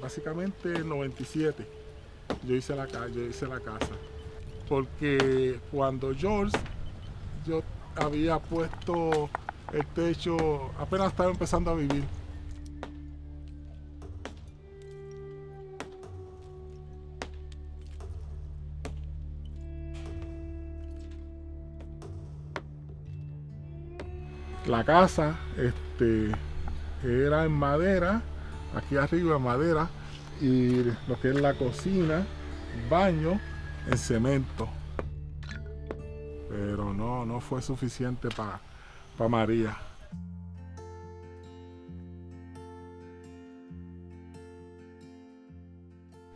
básicamente el 97 yo hice la, yo hice la casa. Porque cuando George, yo había puesto el techo, apenas estaba empezando a vivir. La casa este, era en madera, aquí arriba madera, y lo que es la cocina, baño en cemento. Pero no, no fue suficiente para María.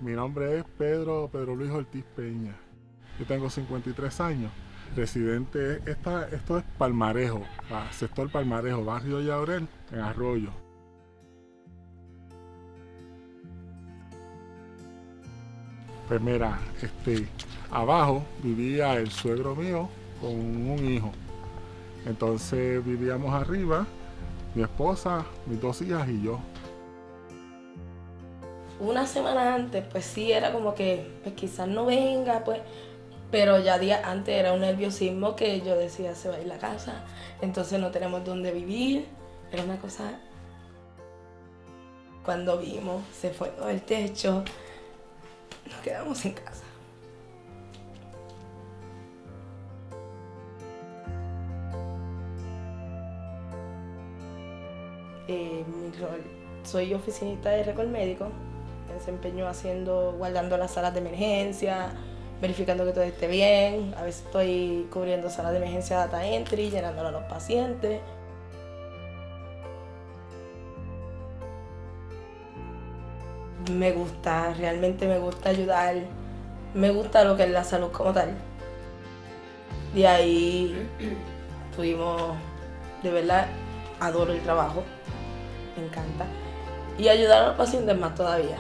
Mi nombre es Pedro, Pedro Luis Ortiz Peña. Yo tengo 53 años. Residente, esta, esto es Palmarejo, sector Palmarejo, barrio Yaurel, en Arroyo. Pues mira, este, abajo vivía el suegro mío con un hijo. Entonces vivíamos arriba, mi esposa, mis dos hijas y yo. Una semana antes, pues sí, era como que pues quizás no venga, pues, pero ya días antes era un nerviosismo que yo decía, se va a ir la casa, entonces no tenemos dónde vivir, era una cosa... Cuando vimos, se fue todo el techo, quedamos en casa. Eh, soy oficinista de récord médico, me desempeño haciendo, guardando las salas de emergencia, verificando que todo esté bien, a veces estoy cubriendo salas de emergencia data entry, llenándolo a los pacientes. Me gusta, realmente me gusta ayudar, me gusta lo que es la salud como tal. De ahí tuvimos, de verdad, adoro el trabajo, me encanta. Y ayudar a los pacientes más todavía.